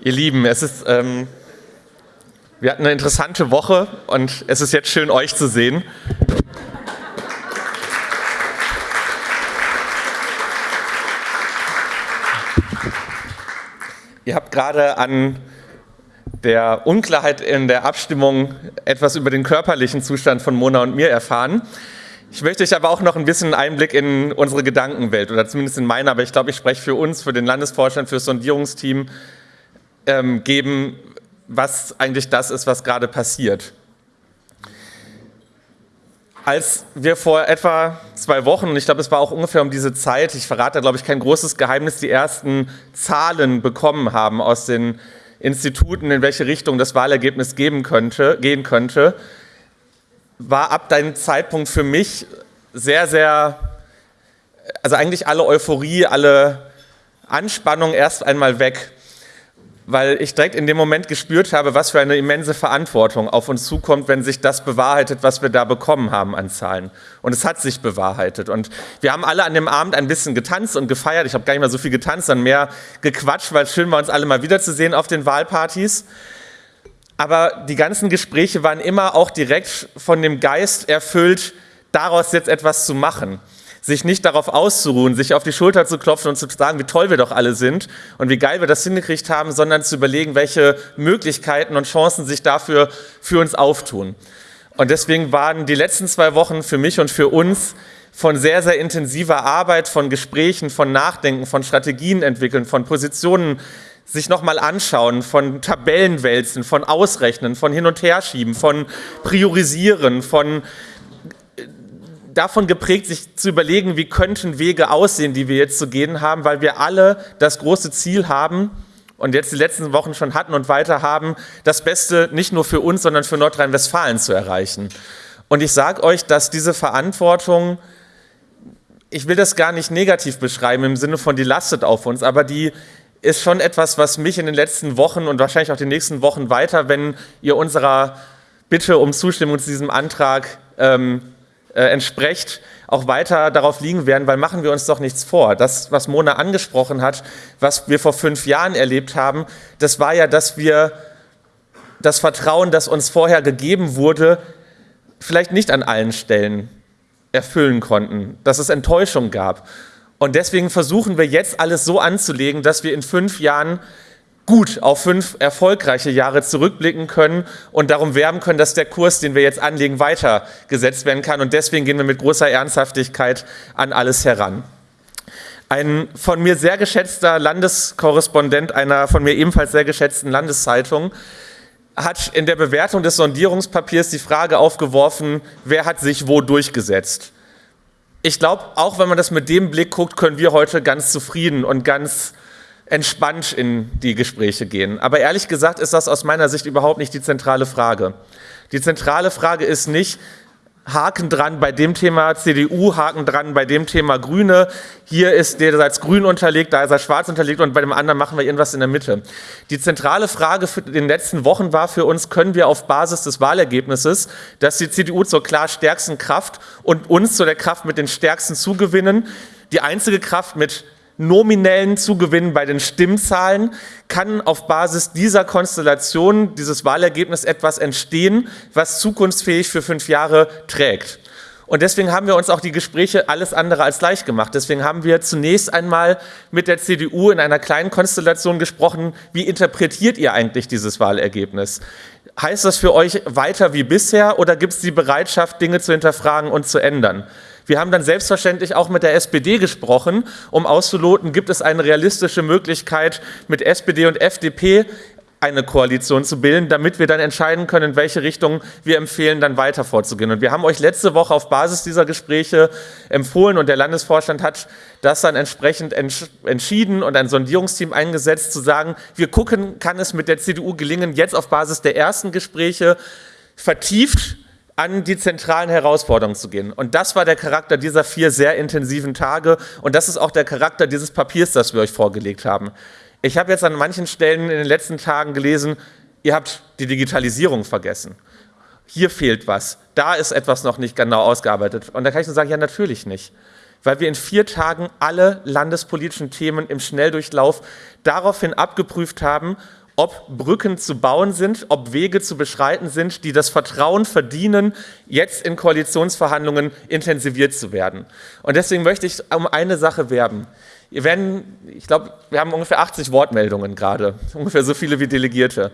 Ihr Lieben, es ist, ähm, wir hatten eine interessante Woche und es ist jetzt schön, euch zu sehen. Ihr habt gerade an der Unklarheit in der Abstimmung etwas über den körperlichen Zustand von Mona und mir erfahren. Ich möchte euch aber auch noch ein bisschen Einblick in unsere Gedankenwelt oder zumindest in meine, aber ich glaube, ich spreche für uns, für den Landesvorstand, für das Sondierungsteam, ähm, geben, was eigentlich das ist, was gerade passiert. Als wir vor etwa zwei Wochen, ich glaube, es war auch ungefähr um diese Zeit, ich verrate, glaube ich, kein großes Geheimnis, die ersten Zahlen bekommen haben aus den Instituten, in welche Richtung das Wahlergebnis geben könnte, gehen könnte, war ab deinem Zeitpunkt für mich sehr, sehr, also eigentlich alle Euphorie, alle Anspannung erst einmal weg weil ich direkt in dem Moment gespürt habe, was für eine immense Verantwortung auf uns zukommt, wenn sich das bewahrheitet, was wir da bekommen haben an Zahlen. Und es hat sich bewahrheitet. Und wir haben alle an dem Abend ein bisschen getanzt und gefeiert. Ich habe gar nicht mehr so viel getanzt, sondern mehr gequatscht, weil es schön war, uns alle mal wiederzusehen auf den Wahlpartys. Aber die ganzen Gespräche waren immer auch direkt von dem Geist erfüllt, daraus jetzt etwas zu machen sich nicht darauf auszuruhen, sich auf die Schulter zu klopfen und zu sagen, wie toll wir doch alle sind und wie geil wir das hingekriegt haben, sondern zu überlegen, welche Möglichkeiten und Chancen sich dafür für uns auftun. Und deswegen waren die letzten zwei Wochen für mich und für uns von sehr, sehr intensiver Arbeit, von Gesprächen, von Nachdenken, von Strategien entwickeln, von Positionen sich nochmal anschauen, von Tabellenwälzen, von Ausrechnen, von Hin- und Herschieben, von Priorisieren, von davon geprägt, sich zu überlegen, wie könnten Wege aussehen, die wir jetzt zu gehen haben, weil wir alle das große Ziel haben und jetzt die letzten Wochen schon hatten und weiter haben, das Beste nicht nur für uns, sondern für Nordrhein-Westfalen zu erreichen. Und ich sage euch, dass diese Verantwortung, ich will das gar nicht negativ beschreiben im Sinne von, die lastet auf uns, aber die ist schon etwas, was mich in den letzten Wochen und wahrscheinlich auch die nächsten Wochen weiter, wenn ihr unserer Bitte um Zustimmung zu diesem Antrag ähm, äh, entspricht, auch weiter darauf liegen werden, weil machen wir uns doch nichts vor. Das, was Mona angesprochen hat, was wir vor fünf Jahren erlebt haben, das war ja, dass wir das Vertrauen, das uns vorher gegeben wurde, vielleicht nicht an allen Stellen erfüllen konnten, dass es Enttäuschung gab. Und deswegen versuchen wir jetzt alles so anzulegen, dass wir in fünf Jahren gut auf fünf erfolgreiche Jahre zurückblicken können und darum werben können, dass der Kurs, den wir jetzt anlegen, weitergesetzt werden kann. Und deswegen gehen wir mit großer Ernsthaftigkeit an alles heran. Ein von mir sehr geschätzter Landeskorrespondent einer von mir ebenfalls sehr geschätzten Landeszeitung hat in der Bewertung des Sondierungspapiers die Frage aufgeworfen, wer hat sich wo durchgesetzt. Ich glaube, auch wenn man das mit dem Blick guckt, können wir heute ganz zufrieden und ganz entspannt in die Gespräche gehen. Aber ehrlich gesagt ist das aus meiner Sicht überhaupt nicht die zentrale Frage. Die zentrale Frage ist nicht, Haken dran bei dem Thema CDU, Haken dran bei dem Thema Grüne. Hier ist der als grün unterlegt, da ist er schwarz unterlegt und bei dem anderen machen wir irgendwas in der Mitte. Die zentrale Frage für den letzten Wochen war für uns, können wir auf Basis des Wahlergebnisses, dass die CDU zur klar stärksten Kraft und uns zu der Kraft mit den stärksten zugewinnen, die einzige Kraft mit nominellen Zugewinn bei den Stimmzahlen kann auf Basis dieser Konstellation, dieses Wahlergebnis etwas entstehen, was zukunftsfähig für fünf Jahre trägt. Und deswegen haben wir uns auch die Gespräche alles andere als leicht gemacht. Deswegen haben wir zunächst einmal mit der CDU in einer kleinen Konstellation gesprochen, wie interpretiert ihr eigentlich dieses Wahlergebnis? Heißt das für euch weiter wie bisher oder gibt es die Bereitschaft, Dinge zu hinterfragen und zu ändern? Wir haben dann selbstverständlich auch mit der SPD gesprochen, um auszuloten, gibt es eine realistische Möglichkeit, mit SPD und FDP eine Koalition zu bilden, damit wir dann entscheiden können, in welche Richtung wir empfehlen, dann weiter vorzugehen. Und wir haben euch letzte Woche auf Basis dieser Gespräche empfohlen und der Landesvorstand hat das dann entsprechend entschieden und ein Sondierungsteam eingesetzt, zu sagen, wir gucken, kann es mit der CDU gelingen, jetzt auf Basis der ersten Gespräche vertieft an die zentralen Herausforderungen zu gehen. Und das war der Charakter dieser vier sehr intensiven Tage und das ist auch der Charakter dieses Papiers, das wir euch vorgelegt haben. Ich habe jetzt an manchen Stellen in den letzten Tagen gelesen, ihr habt die Digitalisierung vergessen. Hier fehlt was, da ist etwas noch nicht genau ausgearbeitet. Und da kann ich nur sagen, ja natürlich nicht. Weil wir in vier Tagen alle landespolitischen Themen im Schnelldurchlauf daraufhin abgeprüft haben ob Brücken zu bauen sind, ob Wege zu beschreiten sind, die das Vertrauen verdienen, jetzt in Koalitionsverhandlungen intensiviert zu werden. Und deswegen möchte ich um eine Sache werben. Ihr werden, ich glaube, wir haben ungefähr 80 Wortmeldungen gerade, ungefähr so viele wie Delegierte.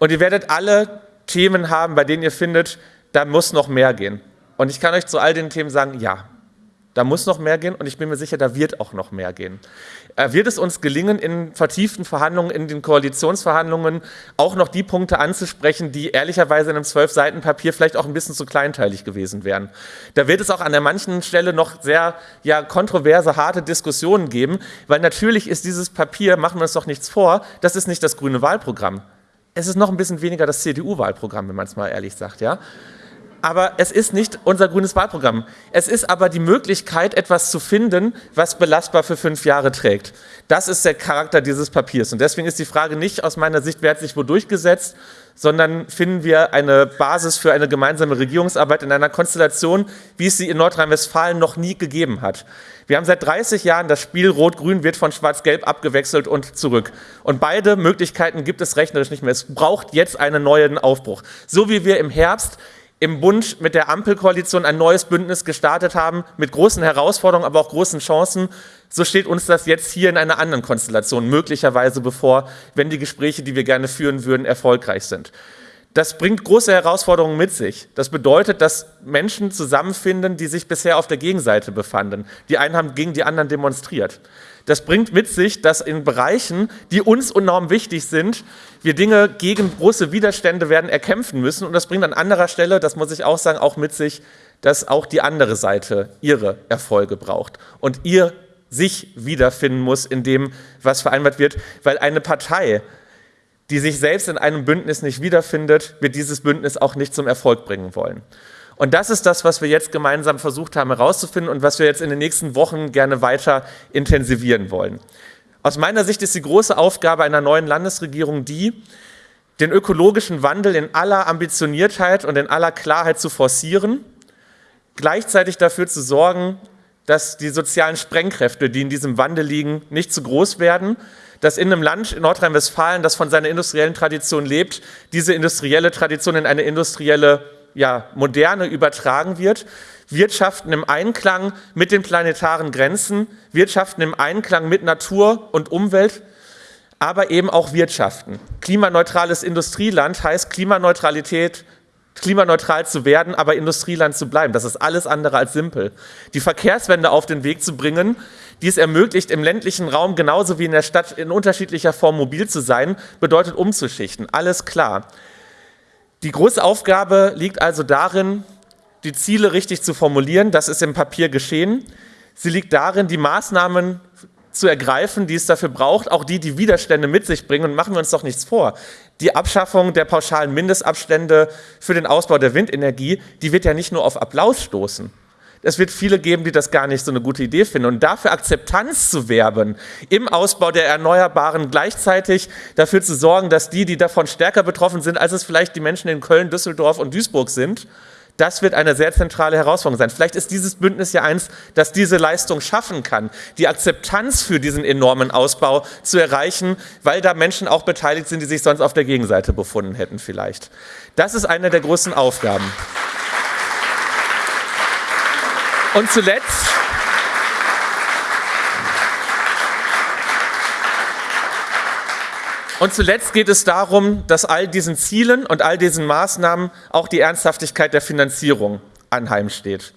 Und ihr werdet alle Themen haben, bei denen ihr findet, da muss noch mehr gehen. Und ich kann euch zu all den Themen sagen, ja, da muss noch mehr gehen und ich bin mir sicher, da wird auch noch mehr gehen. Äh, wird es uns gelingen, in vertieften Verhandlungen, in den Koalitionsverhandlungen auch noch die Punkte anzusprechen, die ehrlicherweise in einem zwölf Seiten Papier vielleicht auch ein bisschen zu kleinteilig gewesen wären? Da wird es auch an der manchen Stelle noch sehr ja, kontroverse, harte Diskussionen geben, weil natürlich ist dieses Papier, machen wir uns doch nichts vor, das ist nicht das grüne Wahlprogramm. Es ist noch ein bisschen weniger das CDU-Wahlprogramm, wenn man es mal ehrlich sagt. Ja? Aber es ist nicht unser grünes Wahlprogramm. Es ist aber die Möglichkeit, etwas zu finden, was belastbar für fünf Jahre trägt. Das ist der Charakter dieses Papiers. Und deswegen ist die Frage nicht aus meiner Sicht, wer hat sich wo durchgesetzt, sondern finden wir eine Basis für eine gemeinsame Regierungsarbeit in einer Konstellation, wie es sie in Nordrhein-Westfalen noch nie gegeben hat. Wir haben seit 30 Jahren das Spiel Rot-Grün wird von Schwarz-Gelb abgewechselt und zurück. Und beide Möglichkeiten gibt es rechnerisch nicht mehr. Es braucht jetzt einen neuen Aufbruch. So wie wir im Herbst im Bund mit der Ampelkoalition ein neues Bündnis gestartet haben, mit großen Herausforderungen, aber auch großen Chancen, so steht uns das jetzt hier in einer anderen Konstellation möglicherweise bevor, wenn die Gespräche, die wir gerne führen würden, erfolgreich sind. Das bringt große Herausforderungen mit sich. Das bedeutet, dass Menschen zusammenfinden, die sich bisher auf der Gegenseite befanden. Die einen haben gegen die anderen demonstriert. Das bringt mit sich, dass in Bereichen, die uns enorm wichtig sind, wir Dinge gegen große Widerstände werden erkämpfen müssen. Und das bringt an anderer Stelle, das muss ich auch sagen, auch mit sich, dass auch die andere Seite ihre Erfolge braucht und ihr sich wiederfinden muss in dem, was vereinbart wird, weil eine Partei, die sich selbst in einem Bündnis nicht wiederfindet, wird dieses Bündnis auch nicht zum Erfolg bringen wollen. Und das ist das, was wir jetzt gemeinsam versucht haben herauszufinden und was wir jetzt in den nächsten Wochen gerne weiter intensivieren wollen. Aus meiner Sicht ist die große Aufgabe einer neuen Landesregierung die, den ökologischen Wandel in aller Ambitioniertheit und in aller Klarheit zu forcieren, gleichzeitig dafür zu sorgen, dass die sozialen Sprengkräfte, die in diesem Wandel liegen, nicht zu groß werden, dass in einem Land, in Nordrhein-Westfalen, das von seiner industriellen Tradition lebt, diese industrielle Tradition in eine industrielle ja, Moderne übertragen wird. Wirtschaften im Einklang mit den planetaren Grenzen, Wirtschaften im Einklang mit Natur und Umwelt, aber eben auch Wirtschaften. Klimaneutrales Industrieland heißt Klimaneutralität klimaneutral zu werden, aber Industrieland zu bleiben. Das ist alles andere als simpel. Die Verkehrswende auf den Weg zu bringen, die es ermöglicht, im ländlichen Raum genauso wie in der Stadt in unterschiedlicher Form mobil zu sein, bedeutet umzuschichten. Alles klar. Die große Aufgabe liegt also darin, die Ziele richtig zu formulieren. Das ist im Papier geschehen. Sie liegt darin, die Maßnahmen zu ergreifen, die es dafür braucht, auch die, die Widerstände mit sich bringen. Und machen wir uns doch nichts vor. Die Abschaffung der pauschalen Mindestabstände für den Ausbau der Windenergie, die wird ja nicht nur auf Applaus stoßen. Es wird viele geben, die das gar nicht so eine gute Idee finden. Und dafür Akzeptanz zu werben im Ausbau der Erneuerbaren, gleichzeitig dafür zu sorgen, dass die, die davon stärker betroffen sind, als es vielleicht die Menschen in Köln, Düsseldorf und Duisburg sind, das wird eine sehr zentrale Herausforderung sein. Vielleicht ist dieses Bündnis ja eins, das diese Leistung schaffen kann, die Akzeptanz für diesen enormen Ausbau zu erreichen, weil da Menschen auch beteiligt sind, die sich sonst auf der Gegenseite befunden hätten vielleicht. Das ist eine der großen Aufgaben. Und zuletzt Und zuletzt geht es darum, dass all diesen Zielen und all diesen Maßnahmen auch die Ernsthaftigkeit der Finanzierung anheimsteht.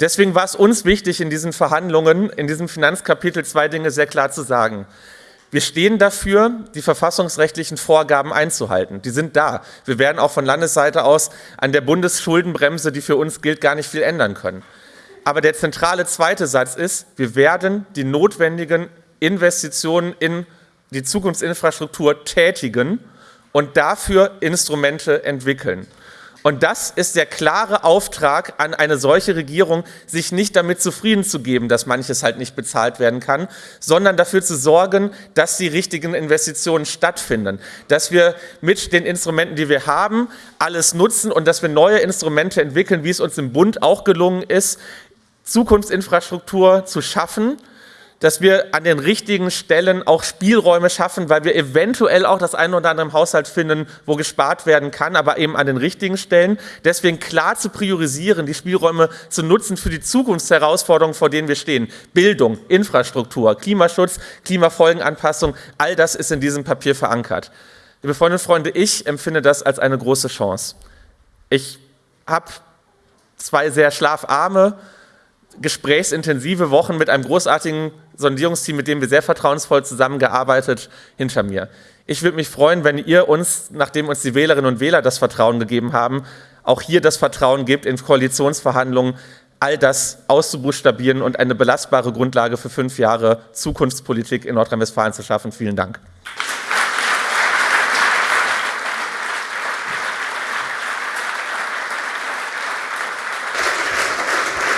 Deswegen war es uns wichtig, in diesen Verhandlungen, in diesem Finanzkapitel zwei Dinge sehr klar zu sagen. Wir stehen dafür, die verfassungsrechtlichen Vorgaben einzuhalten. Die sind da. Wir werden auch von Landesseite aus an der Bundesschuldenbremse, die für uns gilt, gar nicht viel ändern können. Aber der zentrale zweite Satz ist, wir werden die notwendigen Investitionen in die Zukunftsinfrastruktur tätigen und dafür Instrumente entwickeln. Und das ist der klare Auftrag an eine solche Regierung, sich nicht damit zufrieden zu geben, dass manches halt nicht bezahlt werden kann, sondern dafür zu sorgen, dass die richtigen Investitionen stattfinden, dass wir mit den Instrumenten, die wir haben, alles nutzen und dass wir neue Instrumente entwickeln, wie es uns im Bund auch gelungen ist, Zukunftsinfrastruktur zu schaffen, dass wir an den richtigen Stellen auch Spielräume schaffen, weil wir eventuell auch das eine oder andere im Haushalt finden, wo gespart werden kann, aber eben an den richtigen Stellen. Deswegen klar zu priorisieren, die Spielräume zu nutzen für die Zukunftsherausforderungen, vor denen wir stehen. Bildung, Infrastruktur, Klimaschutz, Klimafolgenanpassung, all das ist in diesem Papier verankert. Liebe Freundinnen und Freunde, ich empfinde das als eine große Chance. Ich habe zwei sehr schlafarme, gesprächsintensive Wochen mit einem großartigen Sondierungsteam, mit dem wir sehr vertrauensvoll zusammengearbeitet, hinter mir. Ich würde mich freuen, wenn ihr uns, nachdem uns die Wählerinnen und Wähler das Vertrauen gegeben haben, auch hier das Vertrauen gebt, in Koalitionsverhandlungen all das auszubuchstabieren und eine belastbare Grundlage für fünf Jahre Zukunftspolitik in Nordrhein-Westfalen zu schaffen. Vielen Dank.